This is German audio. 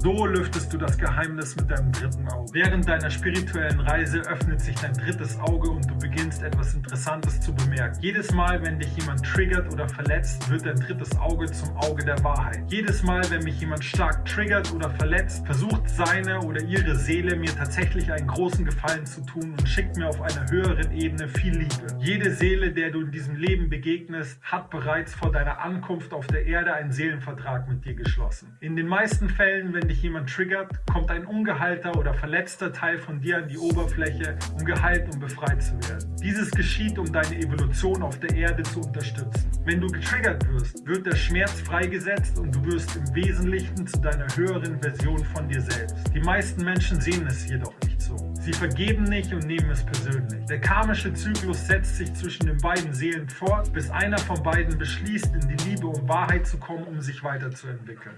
So lüftest du das Geheimnis mit deinem dritten Auge. Während deiner spirituellen Reise öffnet sich dein drittes Auge und du beginnst etwas Interessantes zu bemerken. Jedes Mal, wenn dich jemand triggert oder verletzt, wird dein drittes Auge zum Auge der Wahrheit. Jedes Mal, wenn mich jemand stark triggert oder verletzt, versucht seine oder ihre Seele mir tatsächlich einen großen Gefallen zu tun und schickt mir auf einer höheren Ebene viel Liebe. Jede Seele, der du in diesem Leben begegnest, hat bereits vor deiner Ankunft auf der Erde einen Seelenvertrag mit dir geschlossen. In den meisten Fällen, wenn dich jemand triggert, kommt ein ungeheilter oder verletzter Teil von dir an die Oberfläche, um geheilt und befreit zu werden. Dieses geschieht, um deine Evolution auf der Erde zu unterstützen. Wenn du getriggert wirst, wird der Schmerz freigesetzt und du wirst im Wesentlichen zu deiner höheren Version von dir selbst. Die meisten Menschen sehen es jedoch nicht so. Sie vergeben nicht und nehmen es persönlich. Der karmische Zyklus setzt sich zwischen den beiden Seelen fort, bis einer von beiden beschließt, in die Liebe und Wahrheit zu kommen, um sich weiterzuentwickeln.